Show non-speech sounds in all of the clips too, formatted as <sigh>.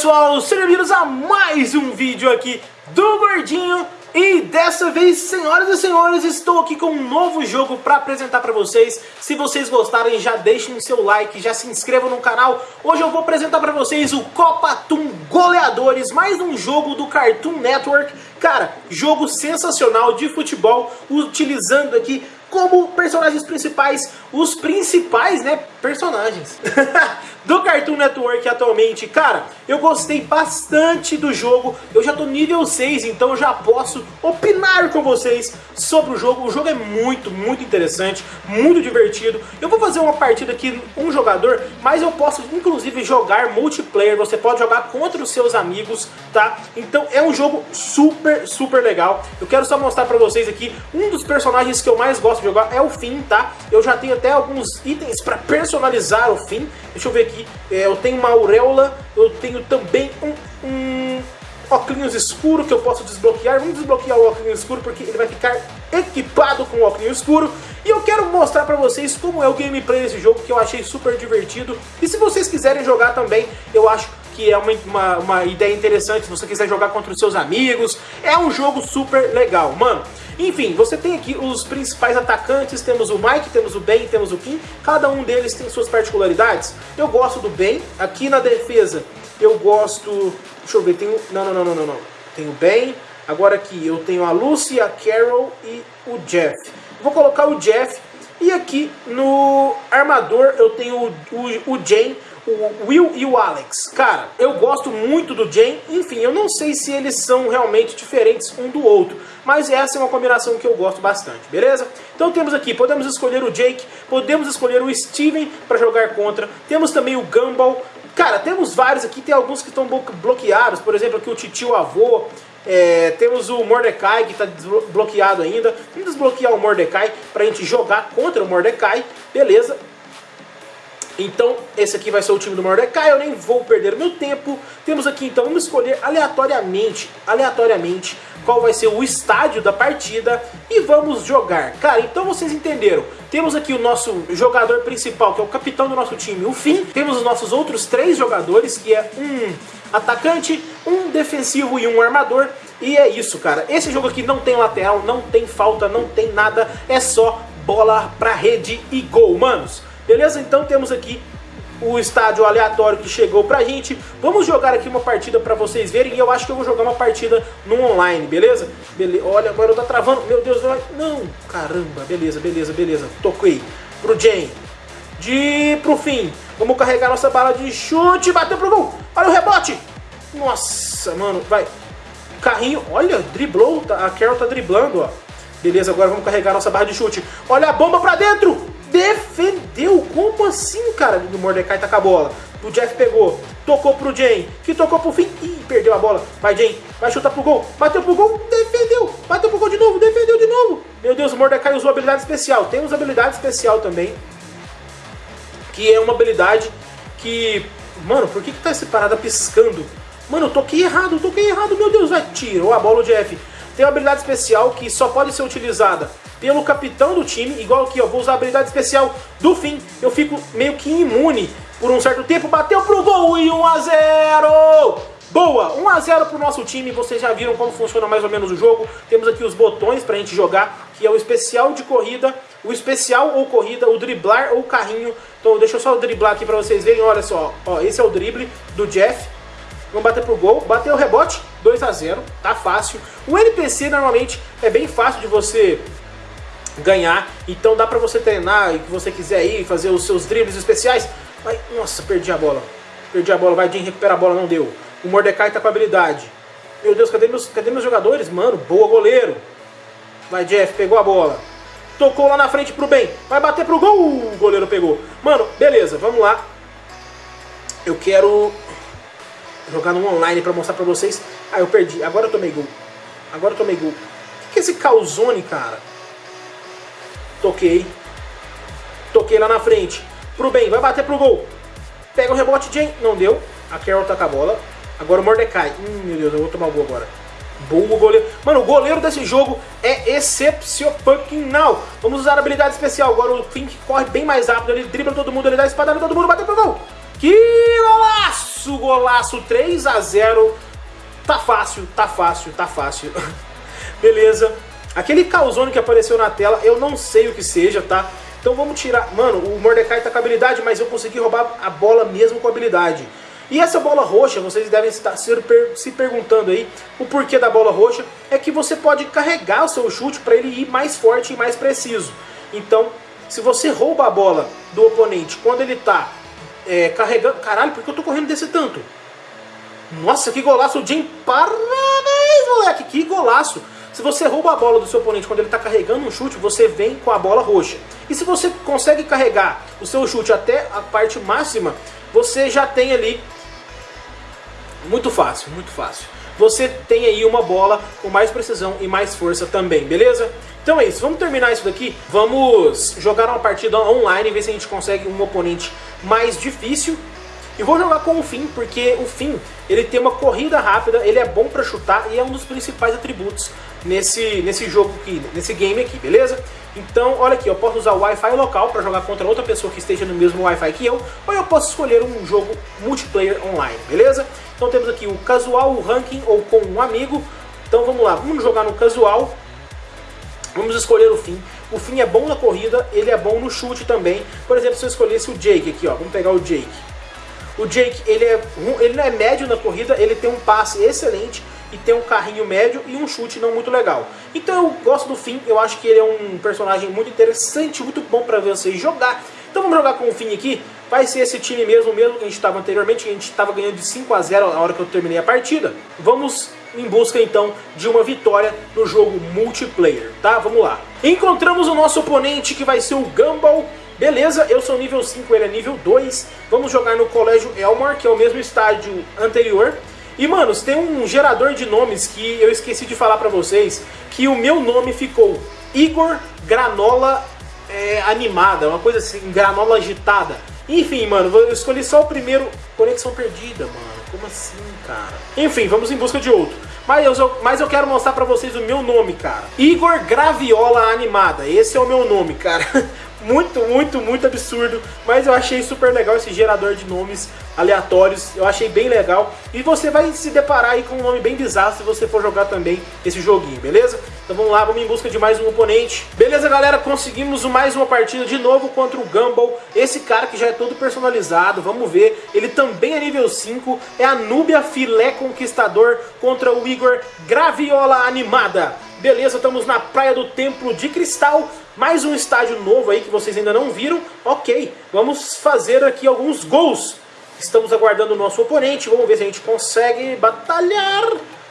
pessoal, sejam bem-vindos a mais um vídeo aqui do Gordinho e dessa vez, senhoras e senhores, estou aqui com um novo jogo para apresentar para vocês. Se vocês gostarem, já deixem o seu like, já se inscrevam no canal. Hoje eu vou apresentar para vocês o Copa Toon Goleadores, mais um jogo do Cartoon Network. Cara, jogo sensacional de futebol, utilizando aqui como personagens principais, os principais, né, personagens <laughs> do Cartoon Network atualmente. Cara, eu gostei bastante do jogo, eu já tô nível 6, então eu já posso opinar com vocês sobre o jogo. O jogo é muito, muito interessante, muito divertido. Eu vou fazer uma partida aqui, um jogador, mas eu posso inclusive jogar multiplayer, você pode jogar contra os seus amigos, tá? Então é um jogo super, super legal. Eu quero só mostrar pra vocês aqui um dos personagens que eu mais gosto de jogar é o Finn, tá? Eu já tenho até alguns itens pra personalizar o Finn. Deixa eu ver aqui. É, eu tenho uma auréola, eu tenho também um, um óculos escuro que eu posso desbloquear. Vamos desbloquear o óculos escuro porque ele vai ficar equipado com o óculos escuro. E eu quero mostrar pra vocês como é o gameplay desse jogo, que eu achei super divertido. E se vocês quiserem jogar também, eu acho que é uma, uma, uma, ideia interessante se você quiser jogar contra os seus amigos. É um jogo super legal, mano. Enfim, você tem aqui os principais atacantes, temos o Mike, temos o Ben, temos o Kim, cada um deles tem suas particularidades. Eu gosto do Ben, aqui na defesa eu gosto... Deixa eu ver, tem o... Não, não, não, não, não, não. Tem o Ben, agora aqui eu tenho a Lucy, a Carol e o Jeff. Vou colocar o Jeff e aqui no armador eu tenho o, o, o Jane, o Will e o Alex. Cara, eu gosto muito do Jane, enfim, eu não sei se eles são realmente diferentes um do outro, mas essa é uma combinação que eu gosto bastante, beleza? Então temos aqui, podemos escolher o Jake, podemos escolher o Steven para jogar contra, temos também o Gumball, cara, temos vários aqui, tem alguns que estão bloqueados, por exemplo aqui o Titio Avô, é, temos o Mordecai que está desbloqueado ainda. Vamos desbloquear o Mordecai para a gente jogar contra o Mordecai. Beleza. Então, esse aqui vai ser o time do Mordecai, eu nem vou perder meu tempo. Temos aqui, então, vamos escolher aleatoriamente, aleatoriamente, qual vai ser o estádio da partida e vamos jogar. Cara, então vocês entenderam. Temos aqui o nosso jogador principal, que é o capitão do nosso time, o Finn. Temos os nossos outros três jogadores, que é um atacante, um defensivo e um armador. E é isso, cara. Esse jogo aqui não tem lateral, não tem falta, não tem nada. É só bola pra rede e gol, manos. Beleza? Então temos aqui o estádio aleatório que chegou pra gente. Vamos jogar aqui uma partida pra vocês verem. E eu acho que eu vou jogar uma partida no online, beleza? Bele Olha, agora eu tô travando. Meu Deus, não. Caramba, beleza, beleza, beleza. Toquei pro Jane. De pro fim. Vamos carregar nossa bala de chute. Bateu pro gol. Olha o rebote. Nossa, mano, vai. Carrinho, olha, driblou. Tá, a Carol tá driblando, ó. Beleza, agora vamos carregar nossa barra de chute. Olha a bomba pra dentro defendeu. Como assim, cara? O Mordecai tá com a bola. O Jeff pegou, tocou pro Jane, que tocou pro fim. Ih, perdeu a bola. Vai, Jane, vai chutar pro gol. Bateu pro gol, defendeu. Bateu pro gol de novo, defendeu de novo. Meu Deus, o Mordecai usou habilidade especial. Temos habilidade especial também. Que é uma habilidade que... Mano, por que que tá essa parada piscando? Mano, eu toquei errado, eu toquei errado. Meu Deus, vai, tirou a bola o Jeff. Tem uma habilidade especial que só pode ser utilizada pelo capitão do time, igual aqui, ó, vou usar a habilidade especial do fim, eu fico meio que imune por um certo tempo, bateu pro gol e 1 a 0 Boa, 1 a 0 pro nosso time, vocês já viram como funciona mais ou menos o jogo, temos aqui os botões pra gente jogar, que é o especial de corrida, o especial ou corrida, o driblar ou carrinho, então deixa eu só driblar aqui pra vocês verem, olha só, ó, esse é o drible do Jeff, Vamos bater pro gol. Bateu o rebote, 2 a 0 tá fácil. O NPC normalmente é bem fácil de você ganhar, então dá pra você treinar e que você quiser ir fazer os seus dribles especiais. Vai, nossa, perdi a bola. Perdi a bola, vai Jim, recupera a bola, não deu. O Mordecai tá com habilidade. Meu Deus, cadê meus, cadê meus jogadores? Mano, boa goleiro. Vai Jeff, pegou a bola. Tocou lá na frente pro bem. Vai bater pro gol. O goleiro pegou. Mano, beleza, vamos lá. Eu quero jogar no online pra mostrar pra vocês. Ah, eu perdi. Agora eu tomei gol. Agora eu tomei gol. O que é esse calzone, cara? Toquei. Toquei lá na frente. Pro bem, vai bater pro gol. Pega o rebote, Jane. Não deu. A Carol tá com a bola. Agora o Mordecai. Hum, meu Deus, eu vou tomar o gol agora. Boa goleiro. Mano, o goleiro desse jogo é excepcional. Vamos usar a habilidade especial. Agora o Fink corre bem mais rápido. Ele dribla todo mundo, ele dá espadada todo mundo, bateu pro gol. Que golaço, golaço 3 a 0 Tá fácil, tá fácil, tá fácil. <laughs> Beleza. Aquele calzone que apareceu na tela, eu não sei o que seja, tá? Então vamos tirar... Mano, o Mordecai tá com habilidade, mas eu consegui roubar a bola mesmo com habilidade. E essa bola roxa, vocês devem estar se perguntando aí, o porquê da bola roxa, é que você pode carregar o seu chute para ele ir mais forte e mais preciso. Então, se você rouba a bola do oponente quando ele tá é, carregando... Caralho, por que eu tô correndo desse tanto? Nossa, que golaço, o Jim, parabéns, moleque, que golaço. Se você rouba a bola do seu oponente quando ele está carregando um chute, você vem com a bola roxa. E se você consegue carregar o seu chute até a parte máxima, você já tem ali... Muito fácil, muito fácil. Você tem aí uma bola com mais precisão e mais força também, beleza? Então é isso, vamos terminar isso daqui. Vamos jogar uma partida online, ver se a gente consegue um oponente mais difícil. E vou jogar com o Finn, porque o Finn, ele tem uma corrida rápida, ele é bom pra chutar e é um dos principais atributos nesse, nesse jogo aqui, nesse game aqui, beleza? Então, olha aqui, eu posso usar o Wi-Fi local para jogar contra outra pessoa que esteja no mesmo Wi-Fi que eu, ou eu posso escolher um jogo multiplayer online, beleza? Então temos aqui o casual, o ranking ou com um amigo. Então vamos lá, vamos jogar no casual. Vamos escolher o Finn. O Finn é bom na corrida, ele é bom no chute também. Por exemplo, se eu escolhesse o Jake aqui, ó, vamos pegar o Jake. O Jake, ele, é, ele não é médio na corrida, ele tem um passe excelente e tem um carrinho médio e um chute não muito legal. Então eu gosto do Finn, eu acho que ele é um personagem muito interessante, muito bom para vocês jogar. Então vamos jogar com o Finn aqui, vai ser esse time mesmo, mesmo que a gente estava anteriormente, que a gente estava ganhando de 5 a 0 na hora que eu terminei a partida. Vamos em busca então de uma vitória no jogo multiplayer, tá? Vamos lá. Encontramos o nosso oponente que vai ser o Gumball, Beleza, eu sou nível 5, ele é nível 2. Vamos jogar no Colégio Elmore, que é o mesmo estádio anterior. E, manos, tem um gerador de nomes que eu esqueci de falar pra vocês, que o meu nome ficou Igor Granola é, Animada, uma coisa assim, Granola Agitada. Enfim, mano, eu escolhi só o primeiro... Conexão perdida, mano. Como assim, cara? Enfim, vamos em busca de outro. Mas eu, mas eu quero mostrar pra vocês o meu nome, cara. Igor Graviola Animada. Esse é o meu nome, cara. <laughs> muito, muito, muito absurdo, mas eu achei super legal esse gerador de nomes aleatórios, eu achei bem legal, e você vai se deparar aí com um nome bem bizarro se você for jogar também esse joguinho, beleza? Então vamos lá, vamos em busca de mais um oponente. Beleza, galera, conseguimos mais uma partida de novo contra o Gumball, esse cara que já é todo personalizado, vamos ver, ele também é nível 5, é a Núbia Filé Conquistador contra o Igor Graviola Animada. Beleza, estamos na Praia do Templo de Cristal, mais um estádio novo aí que vocês ainda não viram. Ok, vamos fazer aqui alguns gols. Estamos aguardando o nosso oponente, vamos ver se a gente consegue batalhar,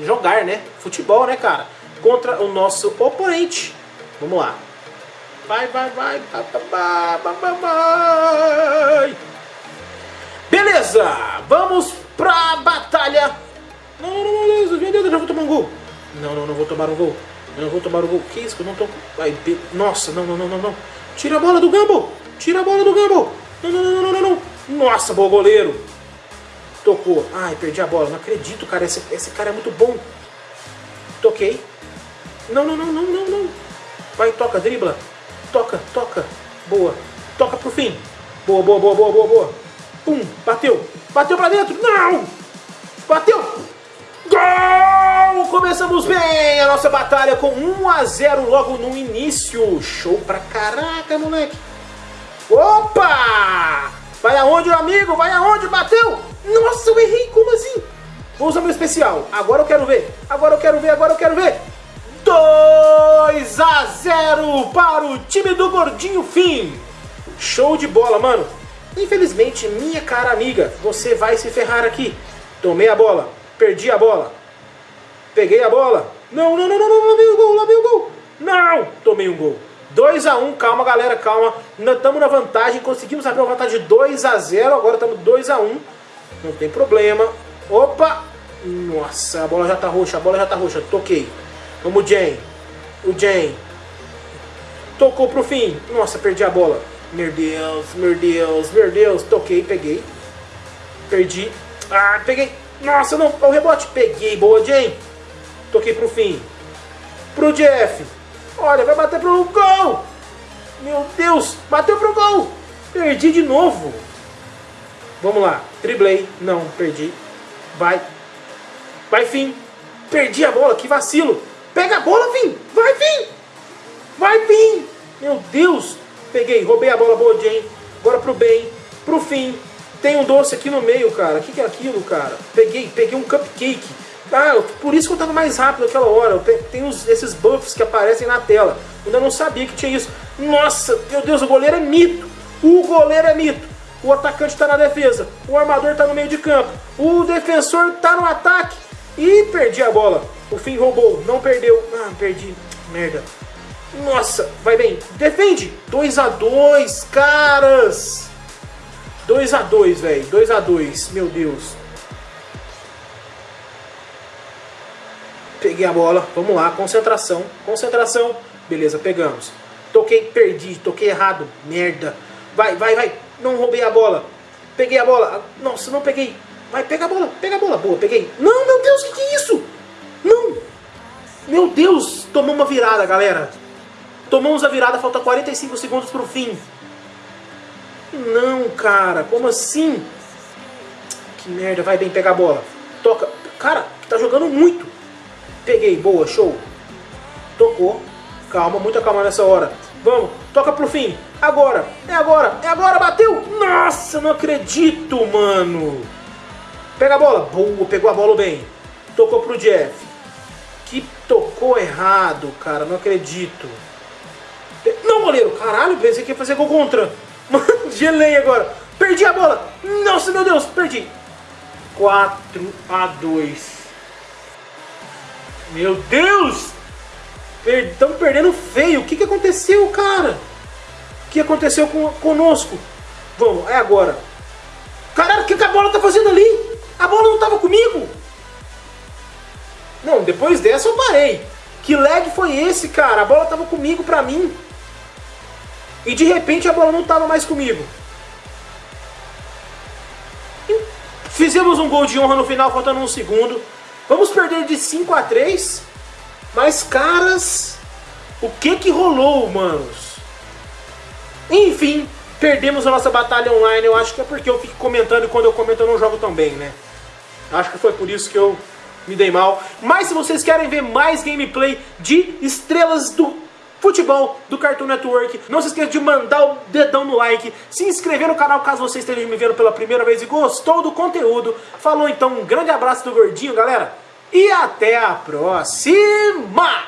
jogar, né? Futebol, né, cara? Contra o nosso oponente. Vamos lá. Vai, vai, vai, vai, vai, vai, vai. Beleza, vamos pra batalha. Não, não, não, não, meu Deus, eu já vou tomar um gol. Não, não, não vou tomar um gol. Eu vou tomar o gol. Que isso? Eu não tô. Ai, Nossa, não, não, não, não, não. Tira a bola do Gumball! Tira a bola do Gumball! Não, não, não, não, não, não. Nossa, bom goleiro. Tocou. Ai, perdi a bola. Não acredito, cara. Esse, esse cara é muito bom. Toquei. Não, não, não, não, não, não. Vai, toca, dribla. Toca, toca. Boa. Toca pro fim. Boa, boa, boa, boa, boa, boa. Pum, bateu. Bateu pra dentro. Não! Bateu! Gol! Começamos bem a nossa batalha com 1 a 0 logo no início. Show pra caraca, moleque. Opa! Vai aonde, amigo? Vai aonde? Bateu? Nossa, eu errei. Como assim? Vou usar meu especial. Agora eu quero ver. Agora eu quero ver. Agora eu quero ver. 2 a 0 para o time do Gordinho Fim. Show de bola, mano. Infelizmente, minha cara amiga, você vai se ferrar aqui. Tomei a bola. Perdi a bola. Peguei a bola. Não, não, não, não, não, lá vem o gol, lá vem o gol. Não, tomei um gol. 2 a 1 um, calma galera, calma. Estamos na vantagem, conseguimos abrir uma vantagem de 2 a 0 agora estamos 2 a 1 um. Não tem problema. Opa! Nossa, a bola já tá roxa, a bola já tá roxa. Toquei. Vamos, Jane. O Jane. Tocou pro fim. Nossa, perdi a bola. Meu Deus, meu Deus, meu Deus. Toquei, peguei. Perdi. Ah, peguei. Nossa, não, o rebote. Peguei, boa, Jane. Toquei pro fim. Pro Jeff. Olha, vai bater pro gol. Meu Deus, bateu pro gol. Perdi de novo. Vamos lá, driblei. Não, perdi. Vai. Vai, Fim. Perdi a bola, que vacilo. Pega a bola, Fim. Vai, Fim. Vai, Fim. Meu Deus. Peguei, roubei a bola boa, Jane. Agora pro bem, pro fim. Tem um doce aqui no meio, cara. O que, que é aquilo, cara? Peguei, peguei um cupcake. Ah, por isso que eu tava mais rápido naquela hora. Tem esses buffs que aparecem na tela. Eu ainda não sabia que tinha isso. Nossa, meu Deus, o goleiro é mito. O goleiro é mito. O atacante está na defesa. O armador está no meio de campo. O defensor está no ataque. E perdi a bola. O fim roubou. Não perdeu. Ah, perdi. Merda. Nossa, vai bem. Defende. 2 a 2 caras. 2 a 2 velho. 2 a 2 Meu Deus. Peguei a bola. Vamos lá. Concentração. Concentração. Beleza, pegamos. Toquei, perdi. Toquei errado. Merda. Vai, vai, vai. Não roubei a bola. Peguei a bola. Nossa, não peguei. Vai, pega a bola. Pega a bola. Boa, peguei. Não, meu Deus, o que, que é isso? Não. Meu Deus. Tomou uma virada, galera. Tomamos a virada, falta 45 segundos pro fim. Não, cara, como assim? Que merda, vai bem pegar a bola. Toca. Cara, tá jogando muito. Peguei, boa, show. Tocou. Calma, muita calma nessa hora. Vamos, toca pro fim. Agora, é agora, é agora, bateu. Nossa, não acredito, mano. Pega a bola. Boa, pegou a bola bem. Tocou pro Jeff. Que tocou errado, cara, não acredito. Não, goleiro. Caralho, pensei que ia fazer gol contra. Gelei agora. Perdi a bola. Nossa, meu Deus, perdi. 4 a 2. Meu Deus! Estamos perdendo feio. O que, que aconteceu, cara? O que aconteceu com, conosco? Vamos, é agora. Caralho, o que, que a bola tá fazendo ali? A bola não tava comigo? Não, depois dessa eu parei. Que lag foi esse, cara? A bola tava comigo pra mim. E de repente a bola não estava mais comigo. Fizemos um gol de honra no final, faltando um segundo. Vamos perder de 5 a 3. Mas, caras, o que que rolou, manos? Enfim, perdemos a nossa batalha online. Eu acho que é porque eu fico comentando e quando eu comento eu não jogo tão bem, né? Acho que foi por isso que eu me dei mal. Mas se vocês querem ver mais gameplay de estrelas do futebol do Cartoon Network. Não se esqueça de mandar o dedão no like, se inscrever no canal caso você esteja me vendo pela primeira vez e gostou do conteúdo. Falou então, um grande abraço do Gordinho, galera, e até a próxima!